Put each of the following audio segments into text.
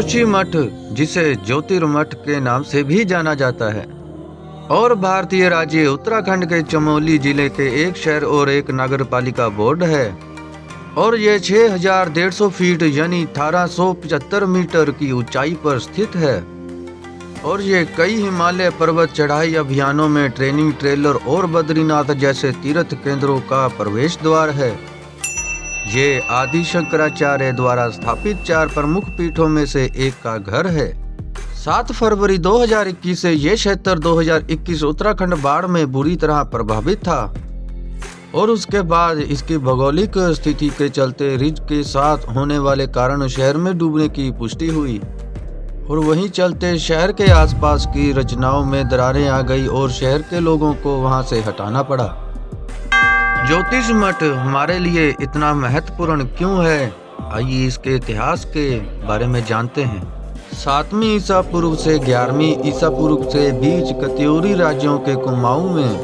जोशी मठ, जिसे ज्योतिर्मठ के नाम से भी जाना जाता है, और भारतीय राज्य उत्तराखंड के चमोली ज़िले के एक शहर और एक नगर पालिका बोर्ड है, और यह छह हज़ार डेढ़ सौ फीट यानी अठारह सौ पचहत्तर मीटर की ऊंचाई पर स्थित है, और ये कई हिमालय पर्वत चढ़ाई अभियानों में ट्रेनिंग ट्रेलर और बद्रीनाथ जैसे तीर्थ केंद्रों का प्रवेश द्वार है। ये आदि शंकराचार्य द्वारा स्थापित चार प्रमुख पीठों में से एक का घर है। सात फरवरी 2021 से ये क्षेत्र 2021 उत्तराखंड बाढ़ में बुरी तरह प्रभावित था और उसके बाद इसकी भौगोलिक स्थिति के चलते रिज के साथ होने वाले कारण शहर में डूबने की पुष्टि हुई और वहीं चलते शहर के आसपास की रचनाओं में दरारें आ गई और शहर के लोगों को वहाँ से हटाना पड़ा। ज्योतिष मठ हमारे लिए इतना महत्वपूर्ण क्यों है? आइए इसके इतिहास के बारे में जानते हैं। सातवीं ईसा पूर्व से ग्यारहवीं ईसा पूर्व से बीच कत्यूरी राज्यों के कुमाऊं में,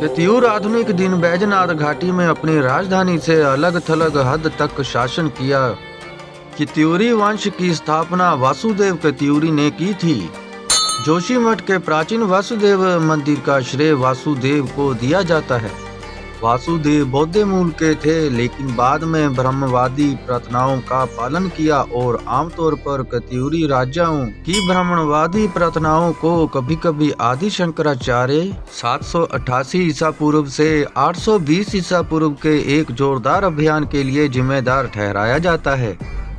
कत्यूर आधुनिक दिन बैजनाथ घाटी में अपनी राजधानी से अलग थलग हद तक शासन किया। कत्यूरी वंश की स्थापना वासुदेव कत्यूरी ने की थी। जोशी मठ के प्राचीन वासुदेव मंदिर का श्रेय वासुदेव को दिया जाता है। वासुदेव बौद्ध मूल के थे, लेकिन बाद में ब्रह्मवादी प्रार्थनाओं का पालन किया और आमतौर पर कत्यूरी राजाओं की ब्राह्मणवादी प्रार्थनाओं को कभी कभी आदि शंकराचार्य 788 ईसा पूर्व से 820 ईसा पूर्व के एक जोरदार अभियान के लिए जिम्मेदार ठहराया जाता है।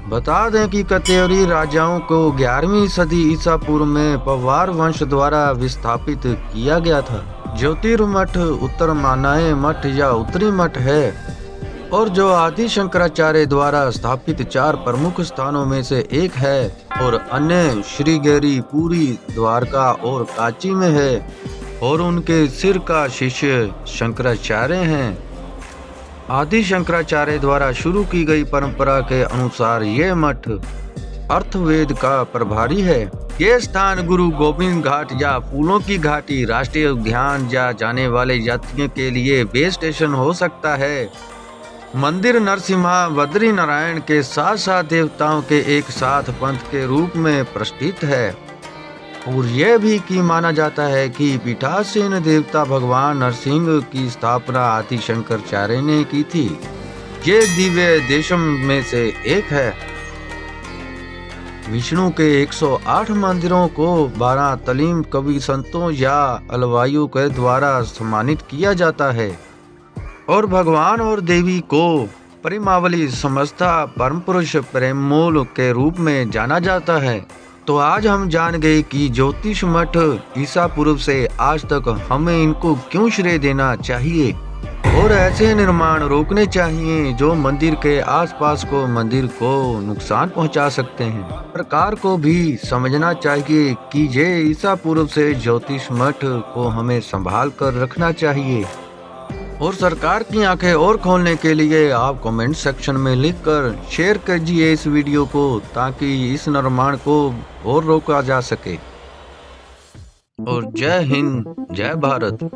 बता दें कि कत्यूरी राजाओं को 11वीं सदी ईसा पूर्व में पवार वंश द्वारा विस्थापित किया गया था। ज्योतिर्मठ उत्तर मानाए मठ या उत्तरी मठ है, और जो आदि शंकराचार्य द्वारा स्थापित चार प्रमुख स्थानों में से एक है, और अन्य श्रीगेरी, पूरी, द्वारका और काची में है, और उनके सिर का शिष्य शंकराचार्य हैं। आदि शंकराचार्य द्वारा शुरू की गई परंपरा के अनुसार ये मठ अर्थवेद का प्रभारी है। ये स्थान गुरु गोविंद घाट या फूलों की घाटी राष्ट्रीय उद्यान या जाने वाले यात्रियों के लिए बेस स्टेशन हो सकता है। मंदिर नरसिम्हा बद्री नारायण के साथ साथ देवताओं के एक साथ पंथ के रूप में प्रतिष्ठित है। और यह भी की माना जाता है कि पीठासीन देवता भगवान नरसिंह की स्थापना आदि शंकराचार्य ने की थी। ये दिव्य देशम में से एक है। विष्णु के 108 मंदिरों को 12 तलीम कवि संतों या अलवायु के द्वारा सम्मानित किया जाता है। और भगवान और देवी को परिमावली समस्ता परम पुरुष प्रेममूल के रूप में जाना जाता है। तो आज हम जान गए कि ज्योतिष मठ ईसा पूर्व से आज तक हमें इनको क्यों श्रेय देना चाहिए। और ऐसे निर्माण रोकने चाहिए जो मंदिर के आसपास को मंदिर को नुकसान पहुँचा सकते हैं। सरकार को भी समझना चाहिए कि ये ईसा पूर्व से ज्योतिष मठ को हमें संभाल कर रखना चाहिए। और सरकार की आँखें और खोलने के लिए आप कमेंट सेक्शन में लिखकर शेयर कीजिए इस वीडियो को ताकि इस निर्माण को और रोका जा सके। और जय हिंद, जय भारत।